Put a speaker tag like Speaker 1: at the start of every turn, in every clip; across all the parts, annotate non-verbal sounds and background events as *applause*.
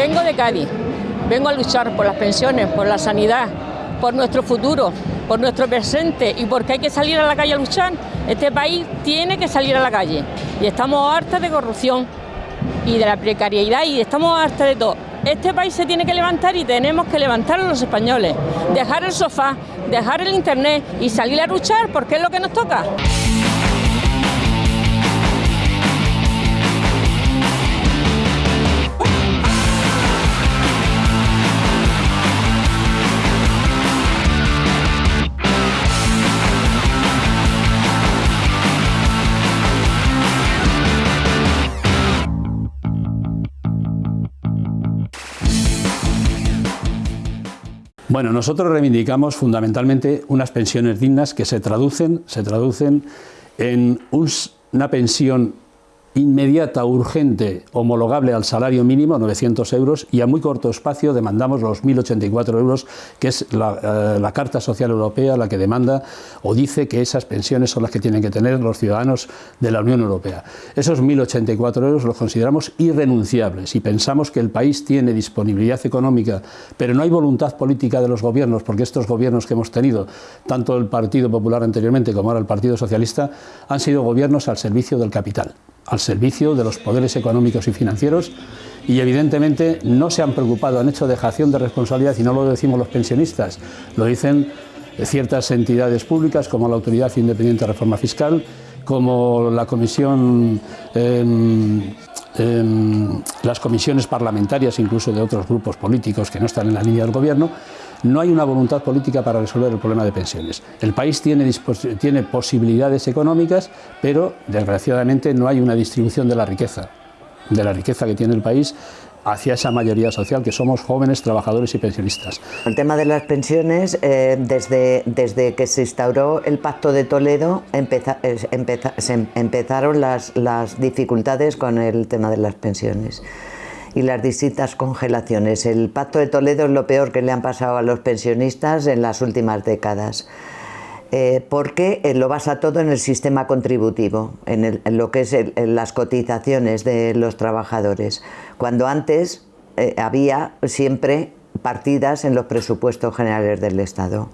Speaker 1: Vengo de Cádiz, vengo a luchar por las pensiones, por la sanidad, por nuestro futuro, por nuestro presente y porque hay que salir a la calle a luchar. Este país tiene que salir a la calle y estamos hartas de corrupción y de la precariedad y estamos hartas de todo. Este país se tiene que levantar y tenemos que levantar a los españoles, dejar el sofá, dejar el internet y salir a luchar porque es lo que nos toca.
Speaker 2: Bueno, nosotros reivindicamos fundamentalmente unas pensiones dignas que se traducen, se traducen en una pensión inmediata, urgente, homologable al salario mínimo, 900 euros, y a muy corto espacio demandamos los 1.084 euros, que es la, eh, la, Carta Social Europea la que demanda o dice que esas pensiones son las que tienen que tener los ciudadanos de la Unión Europea. Esos 1.084 euros los consideramos irrenunciables y pensamos que el país tiene disponibilidad económica, pero no hay voluntad política de los gobiernos, porque estos gobiernos que hemos tenido, tanto el Partido Popular anteriormente como ahora el Partido Socialista, han sido gobiernos al servicio del capital al servicio de los poderes económicos y financieros y evidentemente no se han preocupado, han hecho dejación de responsabilidad y no lo decimos los pensionistas, lo dicen ciertas entidades públicas como la Autoridad Independiente de Reforma Fiscal, como la Comisión, eh, eh, las comisiones parlamentarias incluso de otros grupos políticos que no están en la línea del gobierno, no hay una voluntad política para resolver el problema de pensiones. El país tiene, tiene posibilidades económicas, pero desgraciadamente no hay una distribución de la riqueza, de la riqueza que tiene el país hacia esa mayoría social que somos jóvenes, trabajadores y pensionistas.
Speaker 3: El tema de las pensiones, eh, desde, desde que se instauró el Pacto de Toledo, se empezaron las, las dificultades con el tema de las pensiones y las distintas congelaciones. El Pacto de Toledo es lo peor que le han pasado a los pensionistas en las últimas décadas. Eh, porque eh, lo basa todo en el sistema contributivo, en, lo que es las cotizaciones de los trabajadores, cuando antes eh, había siempre partidas en los presupuestos generales del Estado.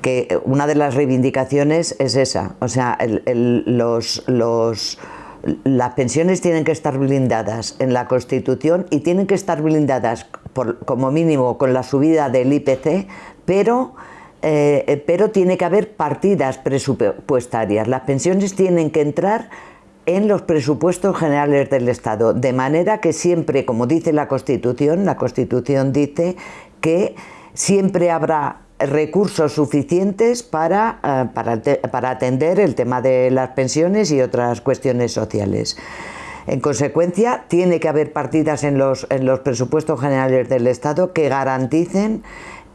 Speaker 3: Que una de las reivindicaciones es esa, o sea, los, los las pensiones tienen que estar blindadas en la Constitución y tienen que estar blindadas por, como mínimo con la subida del IPC, pero, eh, pero tiene que haber partidas presupuestarias. Las pensiones tienen que entrar en los presupuestos generales del Estado, de manera que siempre, como dice la Constitución, la Constitución dice que siempre habrá recursos suficientes para, eh, para, atender el tema de las pensiones y otras cuestiones sociales. En consecuencia, tiene que haber partidas en los, en los presupuestos generales del Estado que garanticen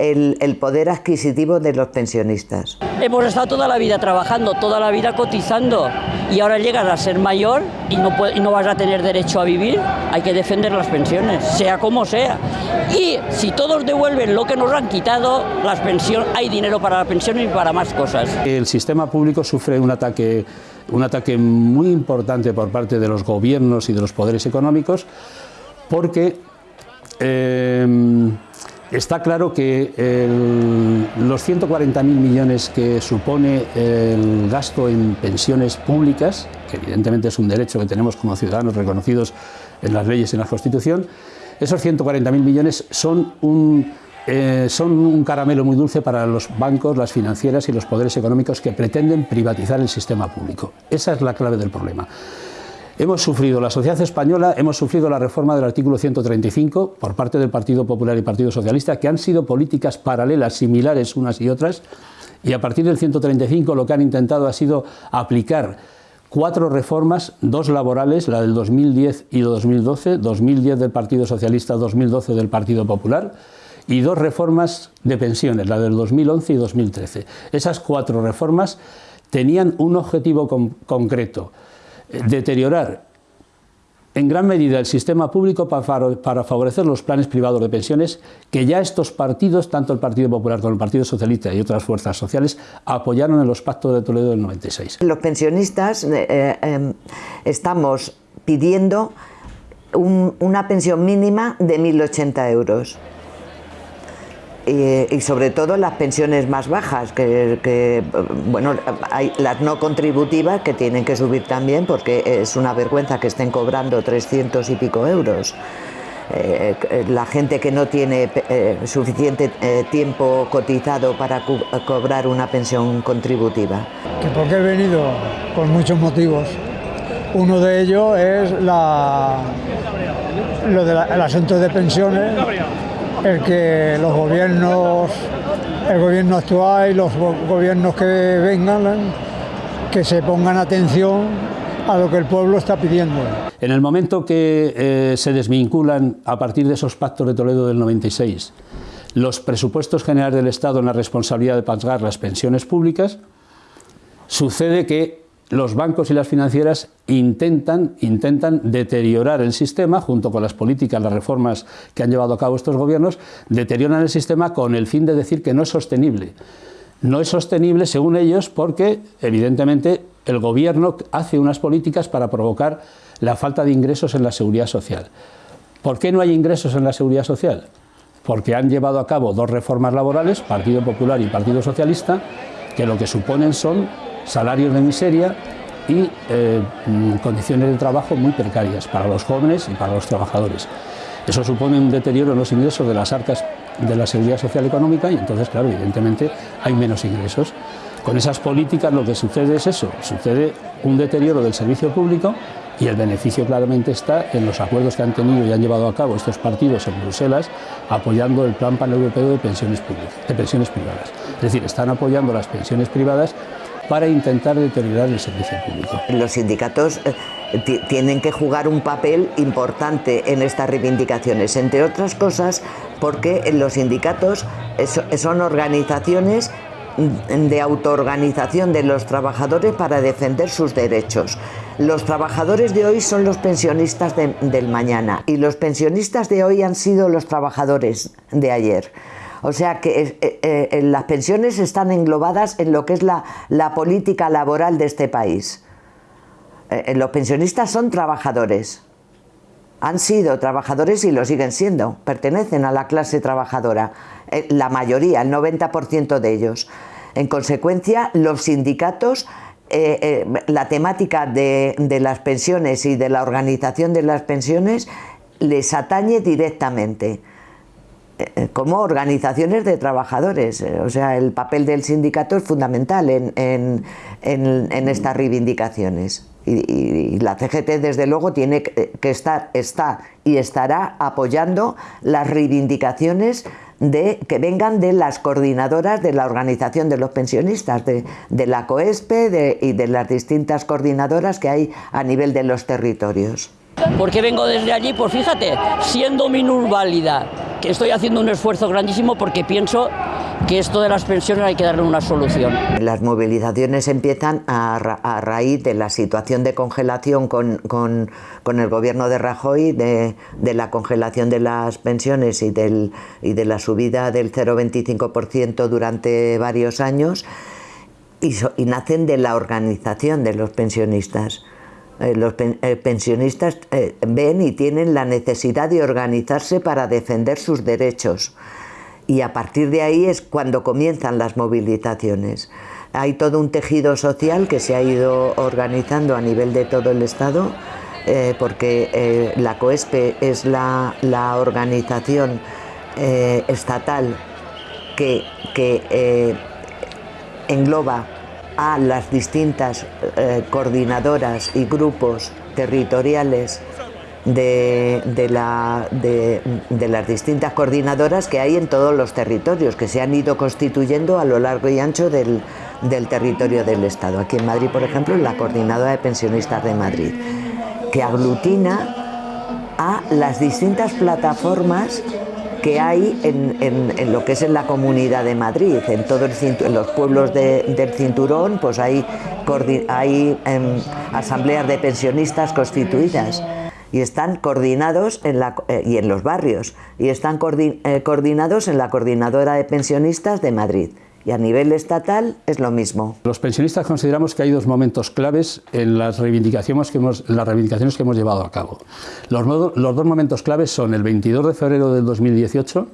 Speaker 3: el, poder adquisitivo de los pensionistas.
Speaker 4: Hemos estado toda la vida trabajando, toda la vida cotizando y ahora llegas a ser mayor y no, y no vas a tener derecho a vivir, hay que defender las pensiones, sea como sea. Y si todos devuelven lo que nos han quitado, las pensiones, hay dinero para las pensiones y para más cosas.
Speaker 2: El sistema público sufre un ataque, un ataque muy importante por parte de los gobiernos y de los poderes económicos porque eh, Está claro que los 140.000 millones que supone el gasto en pensiones públicas, que evidentemente es un derecho que tenemos como ciudadanos reconocidos en las leyes y en la Constitución, esos 140.000 millones son un, eh, son un caramelo muy dulce para los bancos, las financieras y los poderes económicos que pretenden privatizar el sistema público. Esa es la clave del problema. Hemos sufrido, la sociedad española, hemos sufrido la reforma del artículo 135 por parte del Partido Popular y Partido Socialista, que han sido políticas paralelas, similares unas y otras, y a partir del 135 lo que han intentado ha sido aplicar cuatro reformas, dos laborales, la del 2010 y 2012, 2010 del Partido Socialista, 2012 del Partido Popular, y dos reformas de pensiones, la del 2011 y 2013. Esas cuatro reformas tenían un objetivo concreto, deteriorar en gran medida el sistema público para favorecer los planes privados de pensiones que ya estos partidos, tanto el Partido Popular como el Partido Socialista y otras fuerzas sociales, apoyaron en los pactos de Toledo del 96.
Speaker 3: Los pensionistas eh, em, estamos pidiendo una pensión mínima de 1.080 euros. Y, sobre todo las pensiones más bajas, que, bueno, hay las no contributivas que tienen que subir también porque es una vergüenza que estén cobrando 300 y pico euros. Eh, la gente que no tiene eh, suficiente eh, tiempo cotizado para cobrar una pensión contributiva.
Speaker 5: Que porque he venido por muchos motivos. Uno de ellos es la, lo del asunto de pensiones, el que los gobiernos, el gobierno actual y los gobiernos que vengan, que se pongan atención a lo que el pueblo está pidiendo.
Speaker 2: En el momento que eh, se desvinculan a partir de esos pactos de Toledo del 96 los presupuestos generales del Estado en la responsabilidad de pagar las pensiones públicas, sucede que los bancos y las financieras intentan, intentan deteriorar el sistema, junto con las políticas, las reformas que han llevado a cabo estos gobiernos, deterioran el sistema con el fin de decir que no es sostenible. No es sostenible, según ellos, porque evidentemente el gobierno hace unas políticas para provocar la falta de ingresos en la seguridad social. ¿Por qué no hay ingresos en la seguridad social? Porque han llevado a cabo dos reformas laborales, Partido Popular y Partido Socialista, que lo que suponen son salarios de miseria y eh, condiciones de trabajo muy precarias para los jóvenes y para los trabajadores. Eso supone un deterioro en los ingresos de las arcas de la seguridad social económica y entonces, claro, evidentemente hay menos ingresos. Con esas políticas lo que sucede es eso, sucede un deterioro del servicio público y el beneficio claramente está en los acuerdos que han tenido y han llevado a cabo estos partidos en Bruselas apoyando el Plan Paneuropeo de Pensiones, públicas, de pensiones Privadas. Es decir, están apoyando las pensiones privadas para intentar deteriorar el servicio público.
Speaker 3: Los sindicatos eh, tienen que jugar un papel importante en estas reivindicaciones, entre otras cosas porque los sindicatos son organizaciones de autoorganización de los trabajadores para defender sus derechos. Los trabajadores de hoy son los pensionistas del mañana y los pensionistas de hoy han sido los trabajadores de ayer. O sea que eh, eh, las pensiones están englobadas en lo que es la, política laboral de este país. Eh, los pensionistas son trabajadores. Han sido trabajadores y lo siguen siendo. Pertenecen a la clase trabajadora. la mayoría, el 90% de ellos. En consecuencia, los sindicatos la temática de, de, las pensiones y de la organización de las pensiones les atañe directamente. Eh, como organizaciones de trabajadores. Eh, o sea, el papel del sindicato es fundamental en, estas reivindicaciones. Y, la CGT, desde luego, tiene que estar, está y estará apoyando las reivindicaciones de, que vengan de las coordinadoras de la organización de los pensionistas, de, la COESPE y de las distintas coordinadoras que hay a nivel de los territorios.
Speaker 4: ¿Por qué vengo desde allí? Pues fíjate, siendo minusválida, que estoy haciendo un esfuerzo grandísimo porque pienso que esto de las pensiones hay que darle una solución.
Speaker 3: Las movilizaciones empiezan a, raíz de la situación de congelación con, el gobierno de Rajoy, de, la congelación de las pensiones y, del, y de la subida del 0,25% durante varios años, y nacen de la organización de los pensionistas. Eh, los eh, pensionistas eh, ven y tienen la necesidad de organizarse para defender sus derechos. Y a partir de ahí es cuando comienzan las movilizaciones. Hay todo un tejido social que se ha ido organizando a nivel de todo el Estado, porque la COESPE es la, organización estatal que, que engloba a las distintas eh, coordinadoras y grupos territoriales de, las distintas coordinadoras que hay en todos los territorios, que se han ido constituyendo a lo largo y ancho del, del territorio del Estado. Aquí en Madrid, por ejemplo, la Coordinadora de Pensionistas de Madrid, que aglutina a las distintas plataformas que hay en, lo que es en la comunidad de Madrid, en todos los pueblos del cinturón, pues hay, hay em, asambleas de pensionistas constituidas y están coordinados en la, eh, y en los barrios y están eh, coordinados en la coordinadora de pensionistas de Madrid Y a nivel estatal es lo mismo.
Speaker 2: Los pensionistas consideramos que hay dos momentos claves en las reivindicaciones que hemos, las reivindicaciones que hemos llevado a cabo. Los, los dos momentos claves son el 22 de febrero del 2018,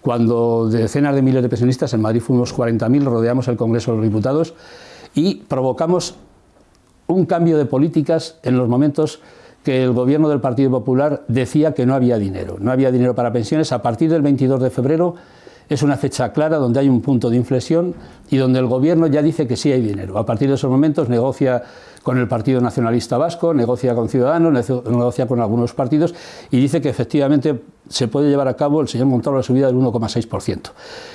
Speaker 2: cuando decenas de miles de pensionistas, en Madrid fuimos 40.000, rodeamos el Congreso de los Diputados y provocamos un cambio de políticas en los momentos que el gobierno del Partido Popular decía que no había dinero, no había dinero para pensiones. A partir del 22 de febrero es una fecha clara donde hay un punto de inflexión y donde el gobierno ya dice que sí hay dinero. A partir de esos momentos negocia con el Partido Nacionalista Vasco, negocia con Ciudadanos, negocia con algunos partidos y dice que efectivamente se puede llevar a cabo el señor Montoro la subida del 1,6%.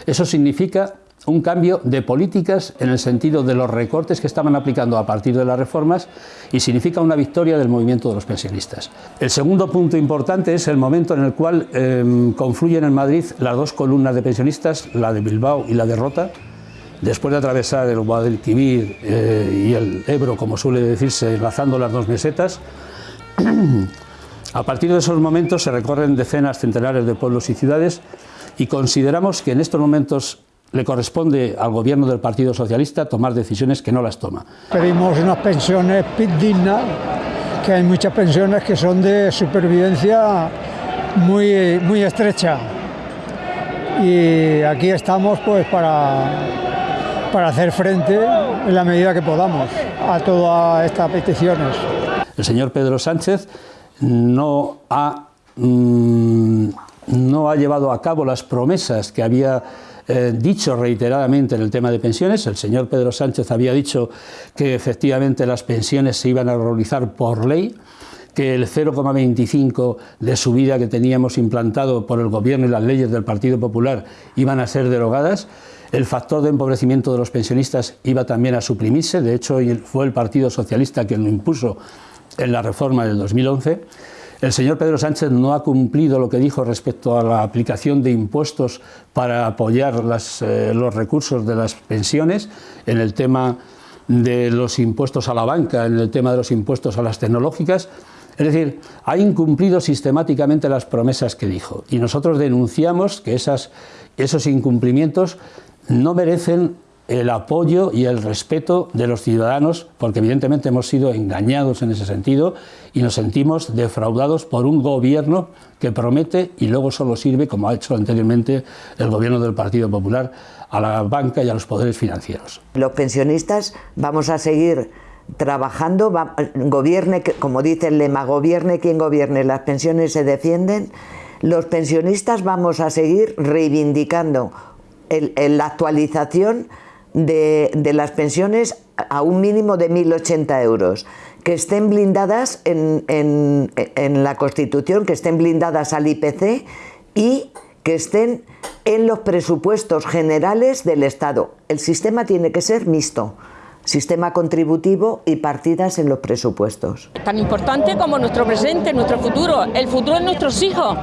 Speaker 2: Eso significa un cambio de políticas en el sentido de los recortes que estaban aplicando a partir de las reformas y significa una victoria del movimiento de los pensionistas. El segundo punto importante es el momento en el cual em, confluyen en Madrid las dos columnas de pensionistas, la de Bilbao y la de Rota, después de atravesar el Guadalquivir eh, y el Ebro, como suele decirse, enlazando las dos mesetas. *clears throat* A partir de esos momentos se recorren decenas, centenares de pueblos y ciudades y consideramos que en estos momentos le corresponde al gobierno del Partido Socialista tomar decisiones que no las toma.
Speaker 5: Pedimos unas pensiones dignas, que hay muchas pensiones que son de supervivencia muy, muy estrecha. Y aquí estamos pues para, para hacer frente en la medida que podamos a todas estas peticiones.
Speaker 2: El señor Pedro Sánchez no ha, mm, no ha llevado a cabo las promesas que había eh, dicho reiteradamente en el tema de pensiones. El señor Pedro Sánchez había dicho que efectivamente las pensiones se iban a realizar por ley, que el 0,25 de subida que teníamos implantado por el Gobierno y las leyes del Partido Popular iban a ser derogadas. El factor de empobrecimiento de los pensionistas iba también a suprimirse, de hecho fue el Partido Socialista quien lo impuso en la reforma del 2011. El señor Pedro Sánchez no ha cumplido lo que dijo respecto a la aplicación de impuestos para apoyar eh, los recursos de las pensiones en el tema de los impuestos a la banca, en el tema de los impuestos a las tecnológicas. Es decir, ha incumplido sistemáticamente las promesas que dijo y nosotros denunciamos que esos incumplimientos no merecen el apoyo y el respeto de los ciudadanos, porque evidentemente hemos sido engañados en ese sentido y nos sentimos defraudados por un gobierno que promete y luego solo sirve, como ha hecho anteriormente el gobierno del Partido Popular, a la banca y a los poderes financieros.
Speaker 3: Los pensionistas vamos a seguir trabajando, gobierne, como dice el lema, gobierne quien gobierne, las pensiones se defienden, los pensionistas vamos a seguir reivindicando la actualización de, las pensiones a un mínimo de 1.080 euros, que estén blindadas en, en, la Constitución, que estén blindadas al IPC y que estén en los presupuestos generales del Estado. El sistema tiene que ser mixto, sistema contributivo y partidas en los presupuestos.
Speaker 1: Tan importante como nuestro presente, nuestro futuro, el futuro de nuestros hijos.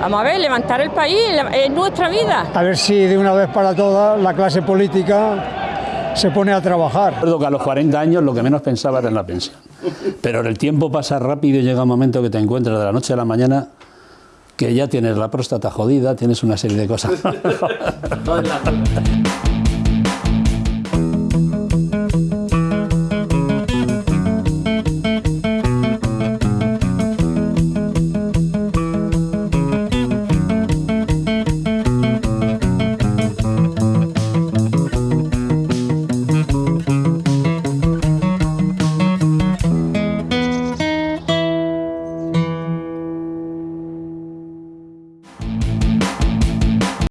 Speaker 1: Vamos a ver, levantar el país, es nuestra vida.
Speaker 5: A ver si de una vez para todas la clase política se pone a trabajar.
Speaker 2: Recuerdo que a los 40 años lo que menos pensaba era en la pensión. Pero el tiempo pasa rápido y llega un momento que te encuentras de la noche a la mañana que ya tienes la próstata jodida, tienes una serie de cosas. *laughs*